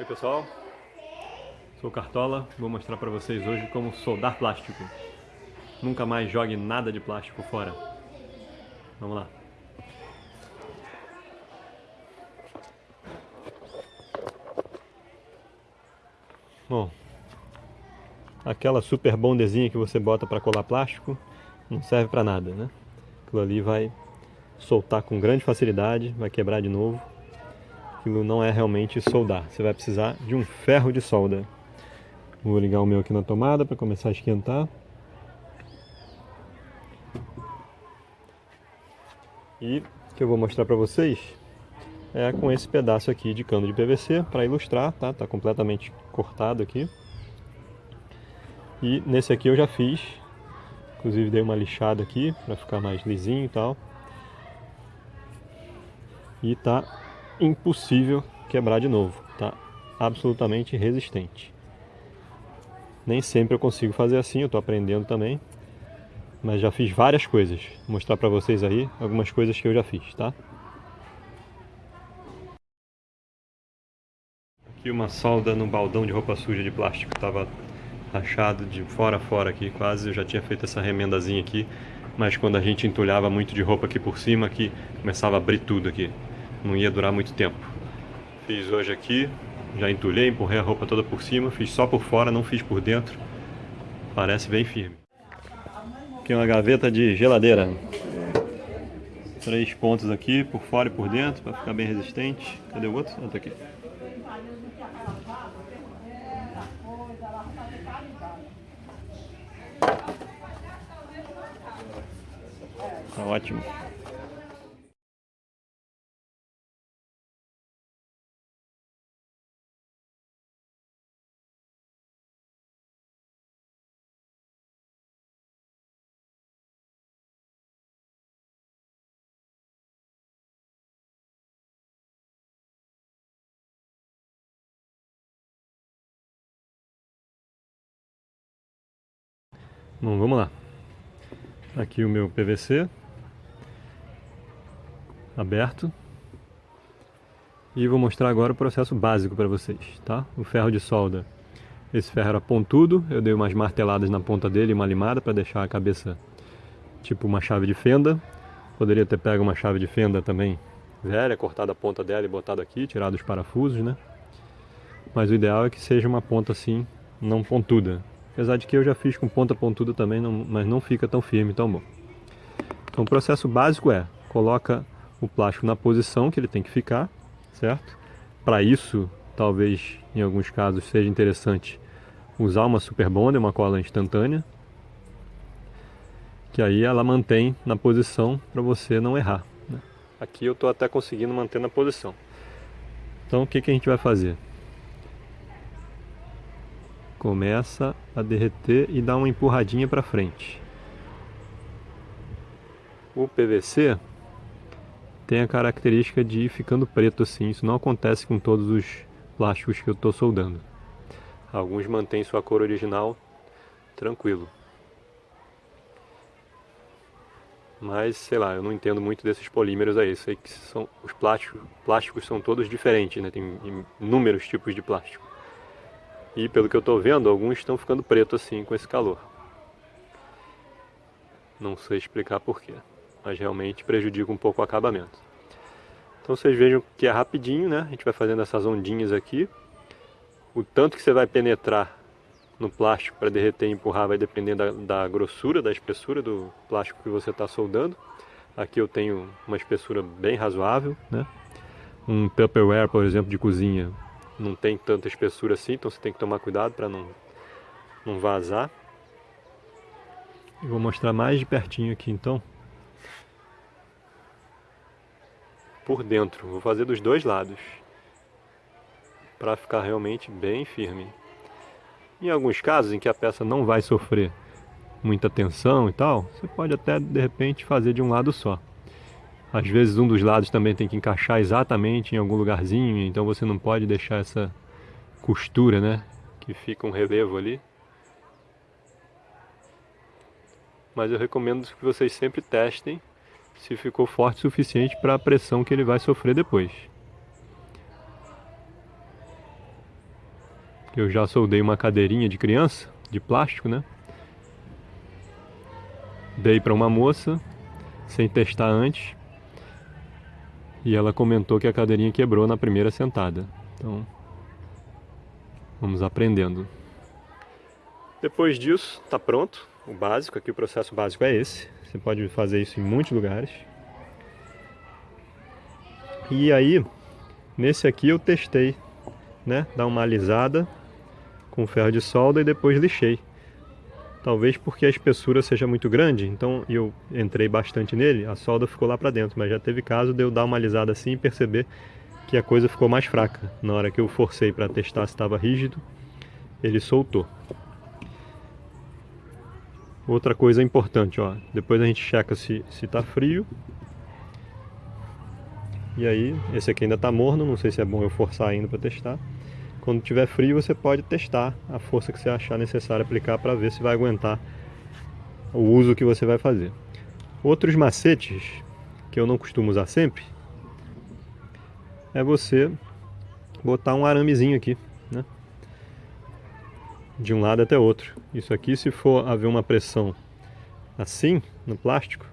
Oi pessoal, sou Cartola, vou mostrar para vocês hoje como soldar plástico. Nunca mais jogue nada de plástico fora. Vamos lá. Bom, aquela super bondezinha que você bota para colar plástico não serve para nada, né? Aquilo ali vai soltar com grande facilidade, vai quebrar de novo aquilo não é realmente soldar. Você vai precisar de um ferro de solda. Vou ligar o meu aqui na tomada para começar a esquentar. E o que eu vou mostrar para vocês é com esse pedaço aqui de cano de PVC para ilustrar, tá? Tá completamente cortado aqui. E nesse aqui eu já fiz, inclusive dei uma lixada aqui para ficar mais lisinho e tal. E tá impossível quebrar de novo, tá? Absolutamente resistente. Nem sempre eu consigo fazer assim, eu tô aprendendo também. Mas já fiz várias coisas. Vou mostrar pra vocês aí algumas coisas que eu já fiz, tá? Aqui uma solda no baldão de roupa suja de plástico. Tava rachado de fora a fora aqui, quase. Eu já tinha feito essa remendazinha aqui. Mas quando a gente entulhava muito de roupa aqui por cima, aqui começava a abrir tudo aqui não ia durar muito tempo. Fiz hoje aqui, já entulhei, empurrei a roupa toda por cima, fiz só por fora, não fiz por dentro. Parece bem firme. Aqui uma gaveta de geladeira. Três pontos aqui, por fora e por dentro, para ficar bem resistente. Cadê o outro? Tá aqui. Tá ótimo. Bom, vamos lá. Aqui o meu PVC aberto. E vou mostrar agora o processo básico para vocês, tá? O ferro de solda. Esse ferro era pontudo, eu dei umas marteladas na ponta dele, uma limada para deixar a cabeça tipo uma chave de fenda. Poderia ter pego uma chave de fenda também velha, cortado a ponta dela e botado aqui, tirado os parafusos, né? Mas o ideal é que seja uma ponta assim, não pontuda, Apesar de que eu já fiz com ponta pontuda também, não, mas não fica tão firme, tão bom. Então o processo básico é, coloca o plástico na posição que ele tem que ficar, certo? Para isso, talvez em alguns casos seja interessante usar uma super bonder, uma cola instantânea, que aí ela mantém na posição para você não errar. Né? Aqui eu estou até conseguindo manter na posição. Então o que, que a gente vai fazer? Começa a derreter e dá uma empurradinha para frente. O PVC tem a característica de ir ficando preto assim, isso não acontece com todos os plásticos que eu estou soldando. Alguns mantêm sua cor original tranquilo. Mas, sei lá, eu não entendo muito desses polímeros aí. Sei que são, os plásticos, plásticos são todos diferentes, né? Tem inúmeros tipos de plástico. E pelo que eu estou vendo, alguns estão ficando pretos assim com esse calor. Não sei explicar porquê, mas realmente prejudica um pouco o acabamento. Então vocês vejam que é rapidinho, né? A gente vai fazendo essas ondinhas aqui. O tanto que você vai penetrar no plástico para derreter e empurrar vai depender da, da grossura, da espessura do plástico que você está soldando. Aqui eu tenho uma espessura bem razoável, né? Um Tupperware, por exemplo, de cozinha, não tem tanta espessura assim, então você tem que tomar cuidado para não, não vazar. E vou mostrar mais de pertinho aqui então. Por dentro, vou fazer dos dois lados. Para ficar realmente bem firme. Em alguns casos em que a peça não vai sofrer muita tensão e tal, você pode até de repente fazer de um lado só. Às vezes um dos lados também tem que encaixar exatamente em algum lugarzinho, então você não pode deixar essa costura, né? Que fica um relevo ali. Mas eu recomendo que vocês sempre testem se ficou forte o suficiente para a pressão que ele vai sofrer depois. eu já soldei uma cadeirinha de criança, de plástico, né? Dei para uma moça, sem testar antes, e ela comentou que a cadeirinha quebrou na primeira sentada. Então, vamos aprendendo. Depois disso, está pronto o básico. Aqui o processo básico é esse. Você pode fazer isso em muitos lugares. E aí, nesse aqui eu testei, né? Dar uma alisada com ferro de solda e depois lixei. Talvez porque a espessura seja muito grande, então eu entrei bastante nele, a solda ficou lá para dentro, mas já teve caso de eu dar uma alisada assim e perceber que a coisa ficou mais fraca. Na hora que eu forcei para testar se estava rígido, ele soltou. Outra coisa importante, ó, depois a gente checa se está frio. E aí, esse aqui ainda está morno, não sei se é bom eu forçar ainda para testar. Quando tiver frio, você pode testar a força que você achar necessário aplicar para ver se vai aguentar o uso que você vai fazer. Outros macetes que eu não costumo usar sempre é você botar um aramezinho aqui, né? De um lado até outro. Isso aqui, se for haver uma pressão assim no plástico,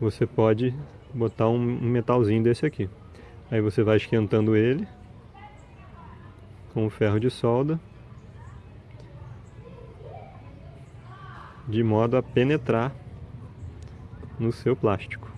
você pode botar um metalzinho desse aqui. Aí você vai esquentando ele com o ferro de solda de modo a penetrar no seu plástico.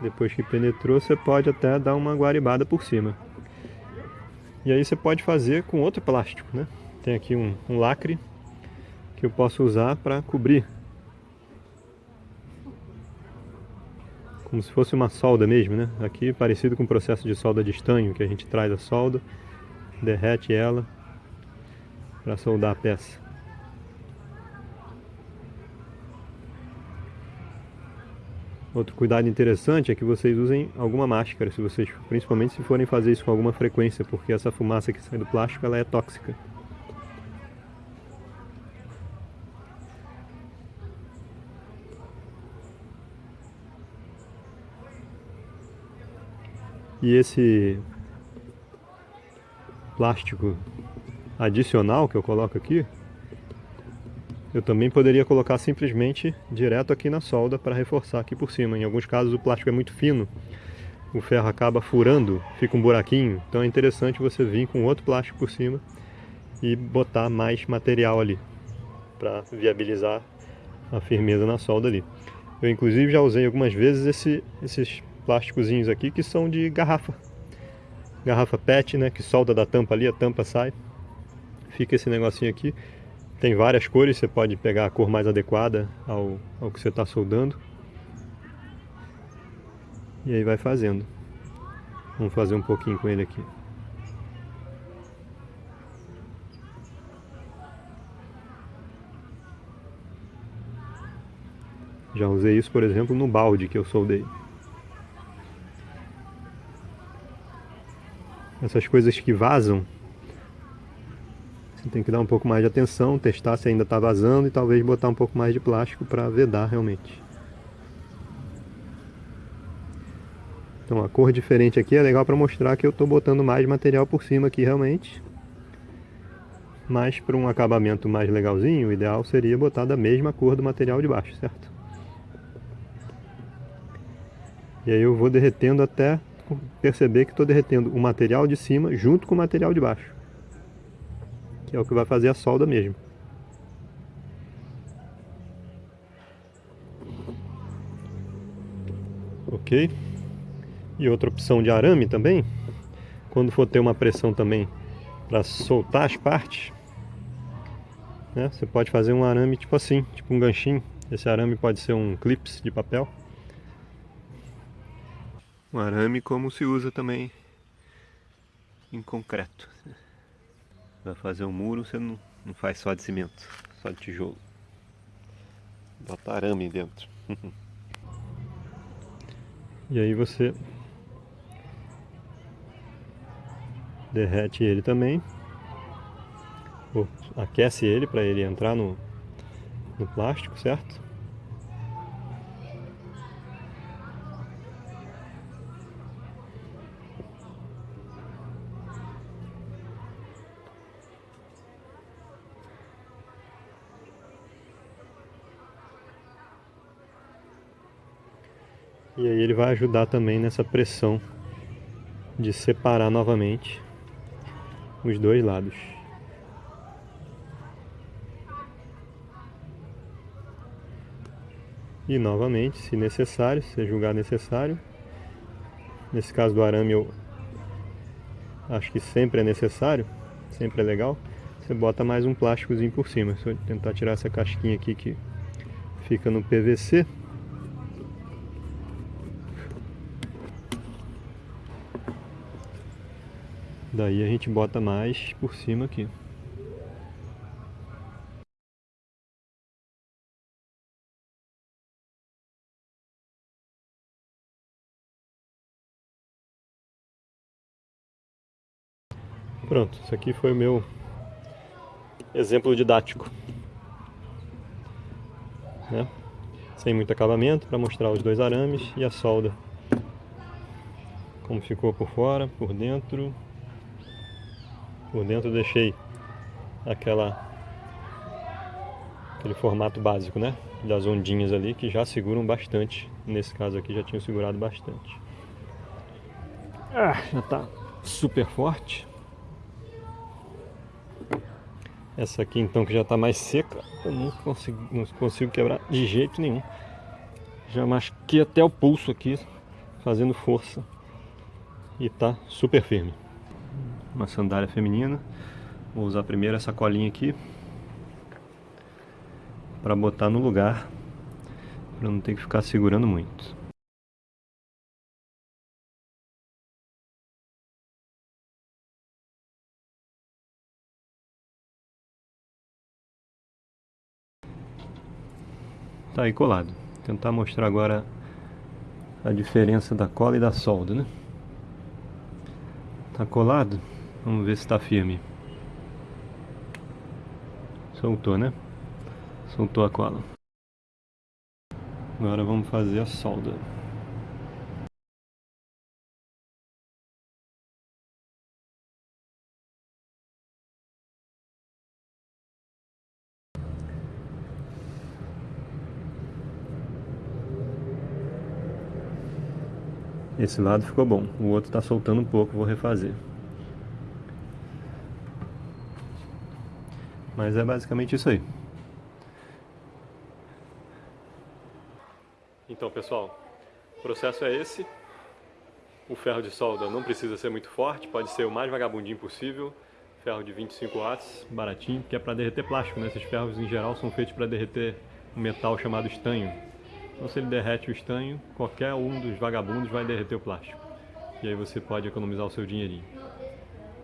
Depois que penetrou, você pode até dar uma guaribada por cima. E aí você pode fazer com outro plástico, né? Tem aqui um, um lacre que eu posso usar para cobrir. Como se fosse uma solda mesmo, né? Aqui parecido com o processo de solda de estanho, que a gente traz a solda, derrete ela para soldar a peça. Outro cuidado interessante é que vocês usem alguma máscara, se vocês, principalmente se forem fazer isso com alguma frequência, porque essa fumaça que sai do plástico ela é tóxica. E esse plástico adicional que eu coloco aqui, eu também poderia colocar simplesmente direto aqui na solda para reforçar aqui por cima. Em alguns casos o plástico é muito fino, o ferro acaba furando, fica um buraquinho. Então é interessante você vir com outro plástico por cima e botar mais material ali para viabilizar a firmeza na solda ali. Eu inclusive já usei algumas vezes esse, esses plásticozinhos aqui que são de garrafa. Garrafa PET, né, que solda da tampa ali, a tampa sai. Fica esse negocinho aqui. Tem várias cores, você pode pegar a cor mais adequada ao, ao que você está soldando. E aí vai fazendo. Vamos fazer um pouquinho com ele aqui. Já usei isso, por exemplo, no balde que eu soldei. Essas coisas que vazam, tem que dar um pouco mais de atenção, testar se ainda está vazando e talvez botar um pouco mais de plástico para vedar realmente. Então a cor diferente aqui é legal para mostrar que eu estou botando mais material por cima aqui realmente. Mas para um acabamento mais legalzinho, o ideal seria botar da mesma cor do material de baixo, certo? E aí eu vou derretendo até perceber que estou derretendo o material de cima junto com o material de baixo que é o que vai fazer a solda mesmo. Ok? E outra opção de arame também, quando for ter uma pressão também para soltar as partes, né, você pode fazer um arame tipo assim, tipo um ganchinho. Esse arame pode ser um clips de papel. Um arame como se usa também em concreto. Vai fazer um muro, você não, não faz só de cimento, só de tijolo. Bota arame dentro. e aí você derrete ele também. aquece ele para ele entrar no, no plástico, certo? E aí ele vai ajudar também nessa pressão de separar novamente os dois lados. E novamente, se necessário, se julgar necessário, nesse caso do arame eu acho que sempre é necessário, sempre é legal, você bota mais um plásticozinho por cima. Se eu tentar tirar essa casquinha aqui que fica no PVC, Daí a gente bota mais por cima aqui. Pronto, isso aqui foi o meu exemplo didático. Né? Sem muito acabamento, para mostrar os dois arames e a solda. Como ficou por fora, por dentro. Por dentro eu deixei aquela aquele formato básico, né? Das ondinhas ali que já seguram bastante. Nesse caso aqui já tinham segurado bastante. Ah, já tá super forte. Essa aqui então que já está mais seca, eu não consigo, não consigo quebrar de jeito nenhum. Já masquei até o pulso aqui, fazendo força. E tá super firme uma sandália feminina. Vou usar primeiro essa colinha aqui para botar no lugar, para não ter que ficar segurando muito. Tá aí colado. Vou tentar mostrar agora a diferença da cola e da solda, né? Tá colado? Vamos ver se está firme. Soltou, né? Soltou a cola. Agora vamos fazer a solda. Esse lado ficou bom, o outro está soltando um pouco, vou refazer. Mas é basicamente isso aí. Então pessoal, o processo é esse. O ferro de solda não precisa ser muito forte, pode ser o mais vagabundinho possível. Ferro de 25 watts, baratinho, que é para derreter plástico, né? Esses ferros em geral são feitos para derreter um metal chamado estanho. Então se ele derrete o estanho, qualquer um dos vagabundos vai derreter o plástico. E aí você pode economizar o seu dinheirinho.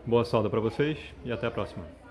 Boa solda para vocês e até a próxima.